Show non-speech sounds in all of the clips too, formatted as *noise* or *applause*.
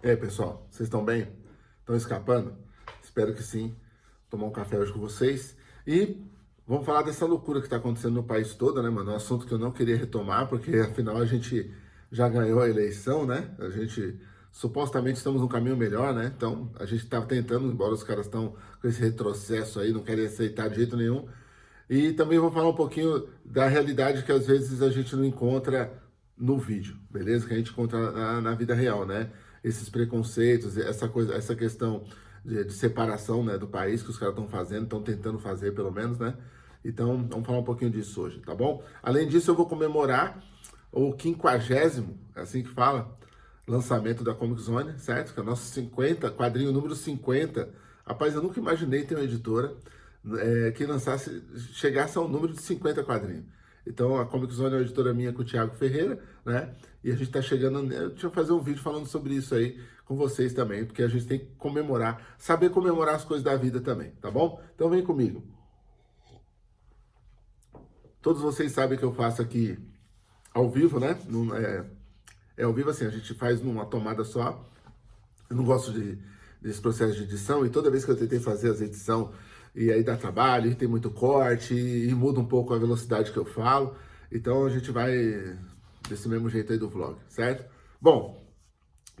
E aí, pessoal, vocês estão bem? Estão escapando? Espero que sim. Tomar um café hoje com vocês. E vamos falar dessa loucura que está acontecendo no país todo, né, mano? Um assunto que eu não queria retomar, porque afinal a gente já ganhou a eleição, né? A gente supostamente estamos num caminho melhor, né? Então a gente está tentando, embora os caras estão com esse retrocesso aí, não querem aceitar de jeito nenhum. E também vou falar um pouquinho da realidade que às vezes a gente não encontra no vídeo, beleza? Que a gente encontra na, na vida real, né? Esses preconceitos, essa coisa, essa questão de, de separação né, do país que os caras estão fazendo, estão tentando fazer pelo menos, né? Então, vamos falar um pouquinho disso hoje, tá bom? Além disso, eu vou comemorar o quinquagésimo, é assim que fala, lançamento da Comic Zone, certo? Que é o nosso 50, quadrinho número 50. Rapaz, eu nunca imaginei ter uma editora é, que lançasse, chegasse ao número de 50 quadrinhos. Então, a Comic Zone é uma editora minha com o Thiago Ferreira, né? E a gente está chegando... Deixa eu fazer um vídeo falando sobre isso aí com vocês também, porque a gente tem que comemorar, saber comemorar as coisas da vida também, tá bom? Então, vem comigo. Todos vocês sabem que eu faço aqui ao vivo, né? é, é ao vivo assim, a gente faz numa tomada só. Eu não gosto de, desse processo de edição e toda vez que eu tentei fazer as edições e aí dá trabalho, tem muito corte, e, e muda um pouco a velocidade que eu falo. Então a gente vai desse mesmo jeito aí do vlog, certo? Bom,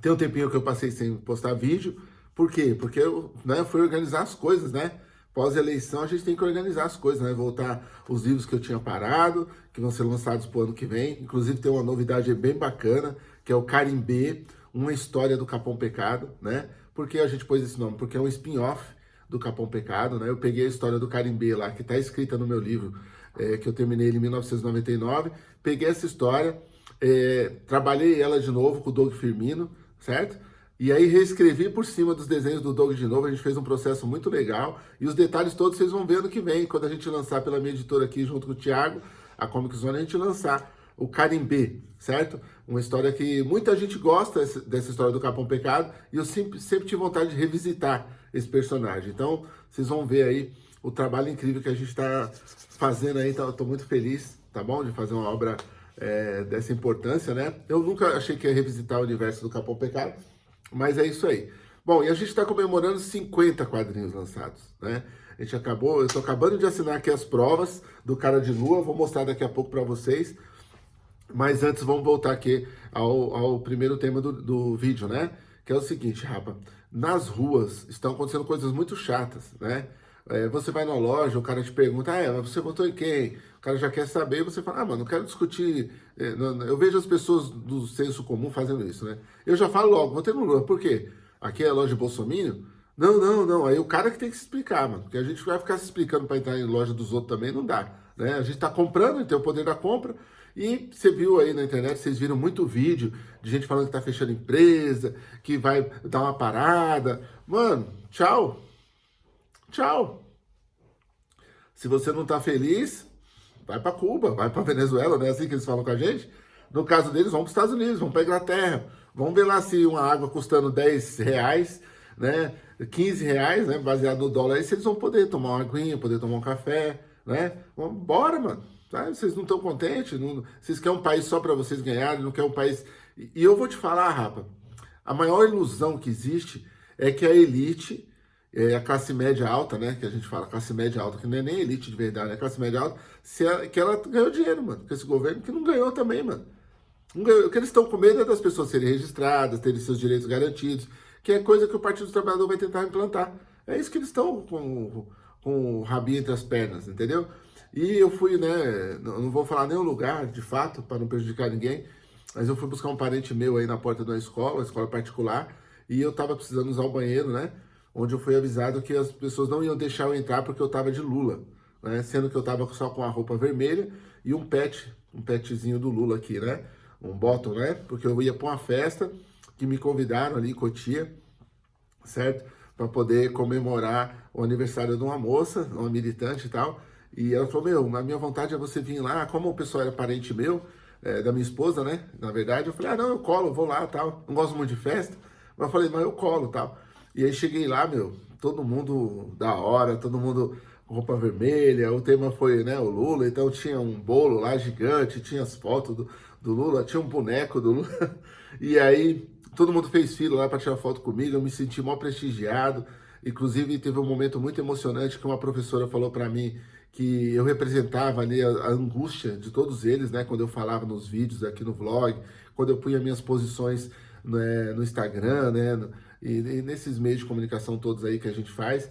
tem um tempinho que eu passei sem postar vídeo. Por quê? Porque eu né, fui organizar as coisas, né? Pós-eleição a gente tem que organizar as coisas, né? Voltar os livros que eu tinha parado, que vão ser lançados pro ano que vem. Inclusive tem uma novidade bem bacana, que é o Carimbê, uma história do Capão Pecado, né? Por que a gente pôs esse nome? Porque é um spin-off do Capão Pecado, né? Eu peguei a história do Carimbê lá, que está escrita no meu livro, é, que eu terminei ele em 1999. Peguei essa história, é, trabalhei ela de novo com o Doug Firmino, certo? E aí reescrevi por cima dos desenhos do Doug de novo, a gente fez um processo muito legal. E os detalhes todos vocês vão ver no que vem, quando a gente lançar pela minha editora aqui, junto com o Thiago, a Comic Zone, a gente lançar o Carimbê, certo? Uma história que muita gente gosta dessa história do Capão Pecado e eu sempre, sempre tive vontade de revisitar esse personagem. Então, vocês vão ver aí o trabalho incrível que a gente está fazendo aí. Estou tá, muito feliz, tá bom? De fazer uma obra é, dessa importância, né? Eu nunca achei que ia revisitar o universo do Capão Pecado, mas é isso aí. Bom, e a gente está comemorando 50 quadrinhos lançados, né? A gente acabou, eu estou acabando de assinar aqui as provas do Cara de Lua, vou mostrar daqui a pouco para vocês. Mas antes, vamos voltar aqui ao, ao primeiro tema do, do vídeo, né? Que é o seguinte, rapa. Nas ruas estão acontecendo coisas muito chatas, né? É, você vai na loja, o cara te pergunta, ah, é, você votou em quem? O cara já quer saber, você fala, ah, mano, não quero discutir. É, eu vejo as pessoas do senso comum fazendo isso, né? Eu já falo logo, votei no Lula, por quê? Aqui é a loja de Bolsonaro? Não, não, não, aí o cara que tem que se explicar, mano, porque a gente vai ficar se explicando para entrar em loja dos outros também, não dá, né? A gente tá comprando, tem o poder da compra, e você viu aí na internet, vocês viram muito vídeo de gente falando que tá fechando empresa, que vai dar uma parada. Mano, tchau. Tchau. Se você não tá feliz, vai para Cuba, vai para *laughs* Venezuela, não é assim que eles falam com a gente? No caso deles, vão para os Estados Unidos, vão para Inglaterra. Vamos ver lá se uma água custando 10 reais, né, 15 reais, né, baseado no dólar, aí se eles vão poder tomar uma aguinha, poder tomar um café, né? Bora, mano. Tá? Vocês não estão contentes? Não, vocês querem um país só para vocês ganharem, não querem um país... E, eu vou te falar, rapa, a maior ilusão que existe é que a elite, é, a classe média alta, né, que a gente fala, classe média alta, que não é nem elite de verdade, é classe média alta, se ela, que ela ganhou dinheiro, mano, com esse governo que não ganhou também, mano. Ganhou, o que eles estão com medo é das pessoas serem registradas, terem seus direitos garantidos, que é coisa que o Partido do Trabalhador vai tentar implantar. É isso que eles estão com, com o rabinho entre as pernas, entendeu? E eu fui, né, não vou falar o lugar, de fato, para não prejudicar ninguém, mas eu fui buscar um parente meu aí na porta de uma escola, escola particular, e eu estava precisando usar o banheiro, né, onde eu fui avisado que as pessoas não iam deixar eu entrar porque eu estava de Lula, né, sendo que eu estava só com a roupa vermelha e um pet, um petzinho do Lula aqui, né, um bottom, né, porque eu ia para uma festa que me convidaram ali em Cotia, certo, para poder comemorar o aniversário de uma moça, uma militante e tal, e ela falou, meu, a minha vontade é você vir lá, como o pessoal era parente meu, é, da minha esposa, né, na verdade, eu falei, ah, não, eu colo, vou lá, tal, não gosto muito de festa, mas eu falei, mas eu colo, tal. E aí cheguei lá, meu, todo mundo da hora, todo mundo roupa vermelha, o tema foi, né, o Lula, então tinha um bolo lá gigante, tinha as fotos do, do Lula, tinha um boneco do Lula, *laughs* e aí todo mundo fez fila lá para tirar foto comigo, eu me senti mal prestigiado. Inclusive, teve um momento muito emocionante que uma professora falou para mim que eu representava ali a, a, angústia de todos eles, né? Quando eu falava nos vídeos aqui no vlog, quando eu punha minhas posições né, no Instagram, né? E, e, nesses meios de comunicação todos aí que a gente faz,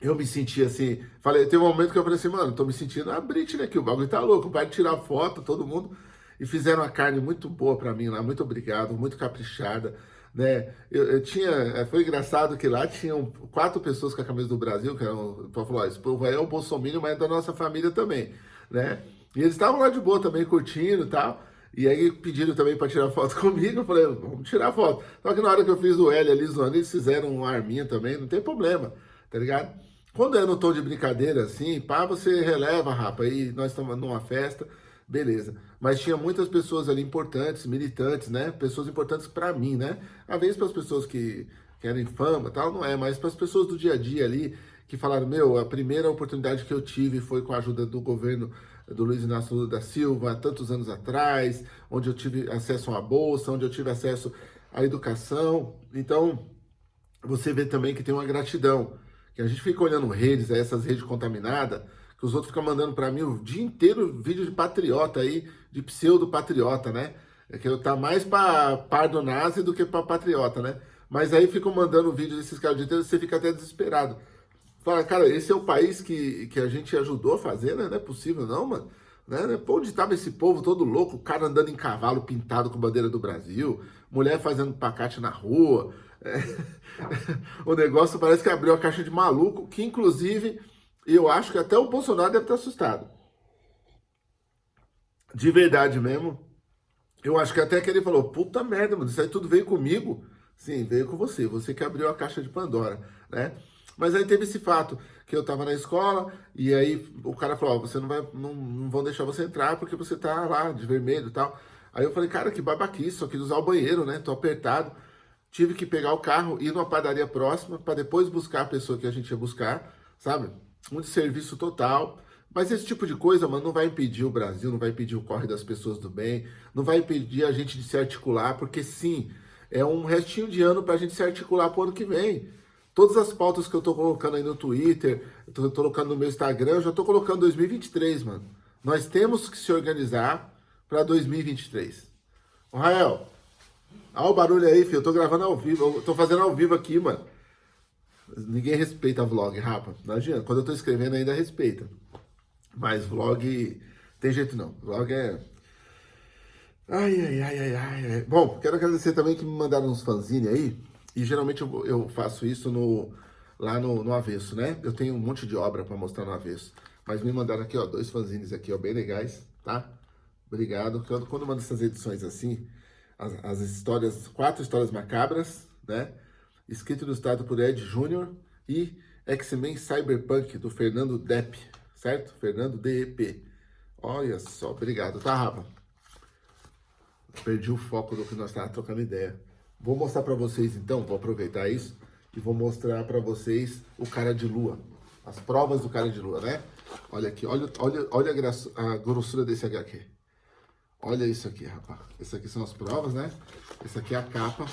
eu me senti assim, falei, teve um momento que eu falei assim, mano, tô me sentindo a Britney aqui, o bagulho tá louco, vai tirar foto, todo mundo, e fizeram uma carne muito boa para mim lá, muito obrigado, muito caprichada, né? Eu, eu, tinha, é, foi engraçado que lá tinham quatro pessoas com a camisa do Brasil, que eram, falou, esse povo aí é o Bolsonaro, mas é da nossa família também, né? E eles estavam lá de boa também, curtindo e tal, e aí pediram também para tirar foto *laughs* comigo, eu falei, vamos tirar foto. Só que na hora que eu fiz o L ali zoando, eles fizeram um arminha também, não tem problema, tá ligado? Quando é no tom de brincadeira assim, pá, você releva, rapa, aí nós estamos numa festa, beleza. Mas tinha muitas pessoas ali importantes, militantes, né? Pessoas importantes para mim, né? Às vezes para as pessoas que querem fama tal, não é, mas para as pessoas do dia a dia ali, que falaram, meu, a primeira oportunidade que eu tive foi com a ajuda do governo do Luiz Inácio Lula da Silva, há tantos anos atrás, onde eu tive acesso a uma bolsa, onde eu tive acesso à educação. Então, você vê também que tem uma gratidão, que a gente fica olhando redes, essas redes contaminadas, que os outros ficam mandando para mim o dia inteiro vídeo de patriota aí, de pseudo-patriota, né? É que eu tá mais para pardo nazi do que para patriota, né? Mas aí ficam mandando vídeo desses caras o dia inteiro, você fica até desesperado. Fala, cara, esse é o país que, que a gente ajudou a fazer, né? Não é possível não, mano. Né? Pô, onde estava esse povo todo louco, o cara andando em cavalo pintado com bandeira do Brasil, mulher fazendo pacate na rua. *laughs* É... *laughs* o negócio parece que abriu a caixa de maluco, que inclusive eu acho que até o Bolsonaro deve estar assustado. De verdade mesmo. Eu acho que até que ele falou, puta merda, mano, isso aí tudo veio comigo. Sim, veio com você, você que abriu a caixa de Pandora, né? Mas aí teve esse fato, que eu tava na escola, e aí o cara falou, oh, você não vai, não, não vão deixar você entrar porque você tá lá de vermelho e tal. Aí eu falei, cara, que babaquice, só quis usar o banheiro, né? Tô apertado. Tive que pegar o carro, ir numa padaria próxima, para depois buscar a pessoa que a gente ia buscar, sabe? Um serviço total. Mas esse tipo de coisa, mano, não vai impedir o Brasil, não vai impedir o corre das pessoas do bem, não vai impedir a gente de se articular, porque sim, é um restinho de ano para a gente se articular para o ano que vem. Todas as pautas que eu tô colocando aí no Twitter, tô colocando no meu Instagram, eu já tô colocando 2023, mano. Nós temos que se organizar para 2023. Ô, Rael, olha o barulho aí, filho. Eu tô gravando ao vivo, eu tô fazendo ao vivo aqui, mano. Ninguém respeita vlog, rapa. Não adianta. Quando eu tô escrevendo ainda respeita. Mas vlog tem jeito não. Vlog é... Ai, ai, ai, ai, ai. Bom, quero agradecer também que me mandaram uns fanzine aí. E geralmente eu, eu faço isso no, lá no, no avesso, né? Eu tenho um monte de obra para mostrar no avesso. Mas me mandaram aqui, ó, dois fanzines aqui, ó, bem legais, tá? Obrigado. Quando, quando mando essas edições assim, as, as histórias, quatro histórias macabras, né? Escrito e ilustrado por Ed Júnior e X-Men Cyberpunk, do Fernando Depp, certo? Fernando DEP. Olha só, obrigado, tá, Rafa? Perdi o foco do que nós estávamos trocando ideia. Vou mostrar para vocês, então, vou aproveitar isso e vou mostrar para vocês o cara de lua. As provas do cara de lua, né? Olha aqui, olha, olha, olha a, grossura desse HQ. Olha isso aqui, rapaz. Essas aqui são as provas, né? Essa aqui é a capa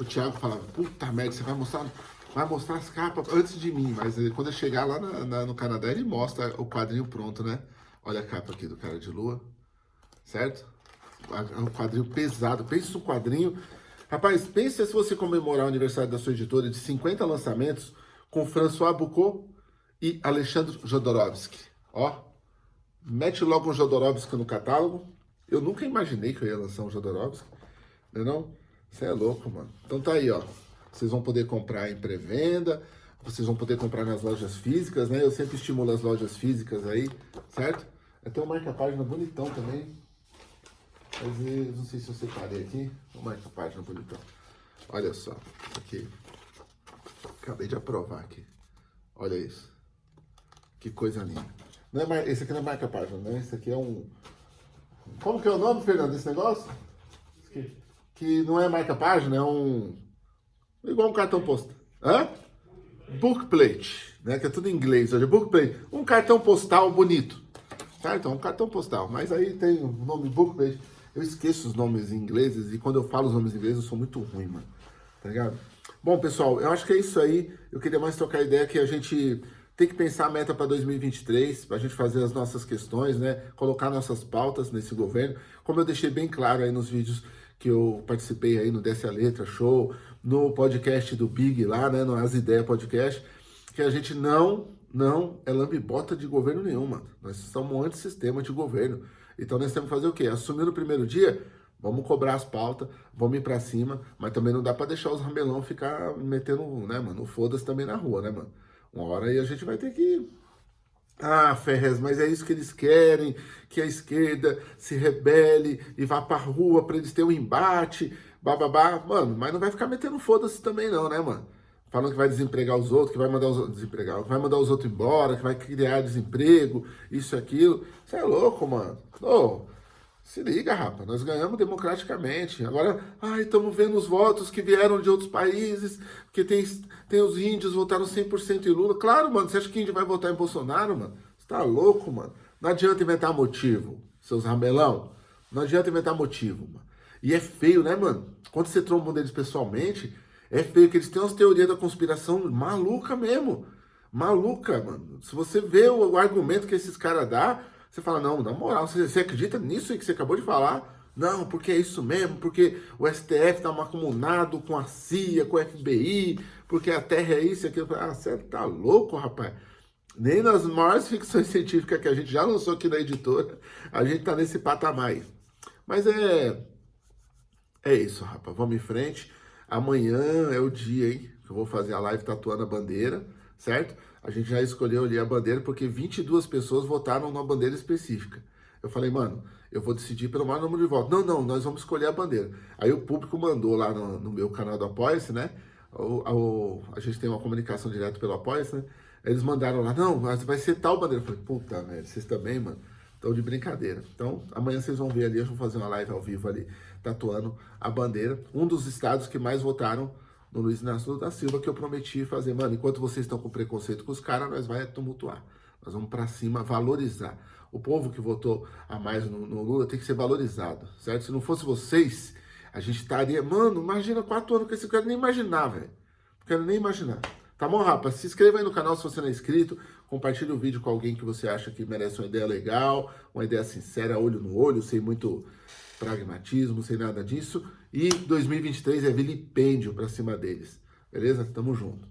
o Thiago falava, puta merda, você vai mostrar, vai mostrar as capas antes de mim. Mas quando eu chegar lá na, na, no Canadá, ele mostra o quadrinho pronto, né? Olha a capa aqui do Cara de Lua, certo? É um quadrinho pesado. Pense no quadrinho. Rapaz, pense se você comemorar o aniversário da sua editora de 50 lançamentos com François Boucault e Alexandre Jodorowsky. Ó, mete logo um Jodorowsky no catálogo. Eu nunca imaginei que eu ia lançar um Jodorowsky, não é não? Você é louco, mano. Então tá aí, ó. Vocês vão poder comprar em pré-venda, vocês vão poder comprar nas lojas físicas, né? Eu sempre estimulo as lojas físicas aí, certo? Tem um marca-página bonitão também. Mas não sei se eu separei aqui. Um marca-página bonitão. Olha só, aqui. Acabei de aprovar aqui. Olha isso. Que coisa linda. Não é mar... Esse aqui não é marca-página, né? Esse aqui é um... Como que é o nome, Fernando, desse negócio? Aqui que não é marca-página, é um... igual um cartão postal. Hã? Bookplate, né? Que é tudo em inglês hoje. Bookplate. Um cartão postal bonito. Então, um cartão postal. Mas aí tem o nome bookplate. Eu esqueço os nomes ingleses e quando eu falo os nomes ingleses eu sou muito ruim, mano. Tá ligado? Bom, pessoal, eu acho que é isso aí. Eu queria mais trocar ideia que a gente tem que pensar a meta para 2023, para a gente fazer as nossas questões, né? Colocar nossas pautas nesse governo. Como eu deixei bem claro aí nos vídeos que eu participei aí no Desce a Letra Show, no podcast do Big lá, né? No As Ideias Podcast, que a gente não, não é lambibota de governo nenhum, mano. Nós somos um antissistema de governo. Então nós temos que fazer o quê? Assumir no primeiro dia, vamos cobrar as pautas, vamos ir pra cima, mas também não dá pra deixar os ramelão ficar metendo, né, mano, foda-se também na rua, né, mano? Uma hora aí a gente vai ter que... Ah, Ferrez, mas é isso que eles querem, que a esquerda se rebele e vá pra rua pra eles terem um embate, bababá. Mano, mas não vai ficar metendo foda-se também não, né, mano? falando que vai desempregar os outros, que vai mandar os outros desempregar, vai mandar os outros embora, que vai criar desemprego, isso e aquilo. Você é louco, mano. Ô, se liga, rapaz, nós ganhamos democraticamente. Agora, ai, estamos vendo os votos que vieram de outros países, que tem, tem os índios votaram 100% em Lula. Claro, mano, você acha que índio vai votar em Bolsonaro, mano? Você tá louco, mano? Não adianta inventar motivo, seus ramelão. Não adianta inventar motivo, mano. E é feio, né, mano? Quando você tromba um deles pessoalmente, é feio que eles têm umas teorias da conspiração maluca mesmo. Maluca, mano. Se você vê o, argumento que esses caras dão, você fala, não, na moral, você, você acredita nisso que você acabou de falar? Não, porque é isso mesmo, porque o STF está macumunado com a CIA, com o FBI, porque a Terra é isso e aquilo. Ah, você tá louco, rapaz? Nem nas maiores ficções *laughs* científicas que a gente já lançou aqui na editora, a gente tá nesse patamar. Mas é... É isso, rapaz. Vamos em frente. Amanhã é o dia, hein? Que eu vou fazer a live tatuando a bandeira, certo? A gente já escolheu ali a bandeira porque 22 pessoas votaram numa bandeira específica. Eu falei, mano, eu vou decidir pelo maior número de votos. Não, não, nós vamos escolher a bandeira. Aí o público mandou lá no, no meu canal do Apoia-se, né? O, o, a gente tem uma comunicação direta pelo Apoia-se, né? Eles mandaram lá, não, mas vai ser tal bandeira. Eu falei, puta, velho, vocês também, mano, estão de brincadeira. Então, amanhã vocês vão ver ali, eu vou fazer uma live ao vivo ali tatuando a bandeira. Um dos estados que mais votaram no Luiz Inácio da Silva, que eu prometi fazer. Mano, enquanto vocês estão com preconceito com os caras, nós vai tumultuar. Nós vamos para cima valorizar. O povo que votou a mais no, no, Lula tem que ser valorizado, certo? Se não fosse vocês, a gente estaria... Mano, imagina quatro anos que esse cara nem imaginar, velho. Não quero nem imaginar. Tá bom, rapaz? Se inscreva aí no canal se você não é inscrito. Compartilhe o vídeo com alguém que você acha que merece uma ideia legal, uma ideia sincera, olho no olho, sem muito pragmatismo, sem nada disso. E 2023 é vilipêndio para cima deles. Beleza? Tamo junto.